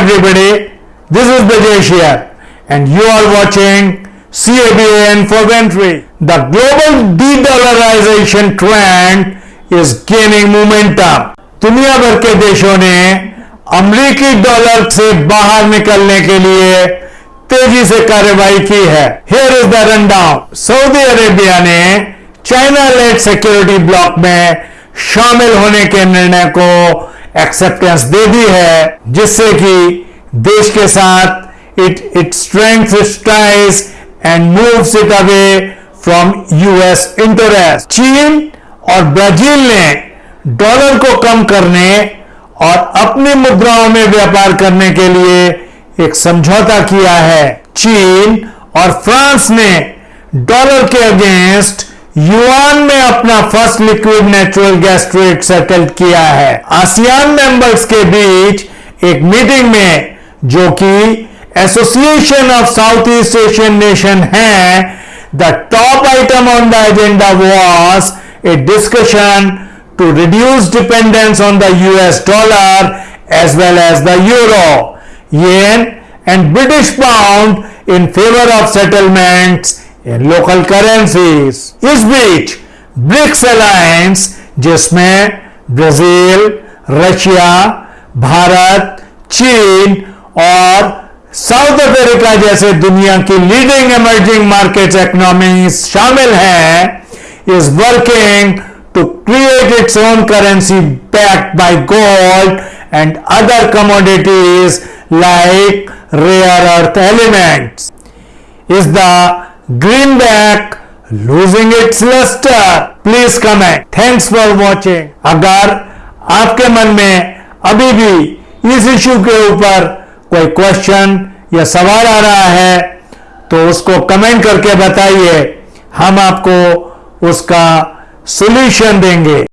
everybody. This is Brajesh here, and you are watching CABAN for Ventry. The global de-dollarization trend is gaining momentum. दुनिया भर के देशों ने अमरीकी dollar से बाहर निकलने के लिए तेज़ी से कार्रवाई की है here is the rundown Saudi Arabia ने चाइना लेड सिक्योरिटी ब्लॉक में शामिल होने के निर्णय को एक्सेप्टेंस दे दी है, जिससे कि देश के साथ it it strength ties and moves it away from US interest चीन और ब्राज़ील ने डॉलर को कम करने और अपनी मुद्राओं में व्यापार करने के लिए एक समझौता किया है। चीन और फ्रांस ने डॉलर के अगेंस्ट युआन में अपना first liquid natural gas trade settle किया है। आसियान मेंबर्स के बीच एक मीटिंग में जो कि association of south east Asian nation है the top item on the agenda was a discussion to reduce dependence on the US dollar as well as the euro and British pound in favour of settlements in local currencies इस बीच BRICS alliance जिसमें Brazil Russia Bharat, चीन और south Africa जैसे दुनिया की leading emerging market economies शामिल हैं is working to create its own currency backed by gold and other commodities like rare earth elements is the greenback losing its lustre please comment thanks for watching अगर आपके मन में अभी भी इस issue के ऊपर कोई क्वेश्चन या सवाल आ रहा है तो उसको कमेंट करके बताइए। हम आपको उसका सॉल्यूशन देंगे।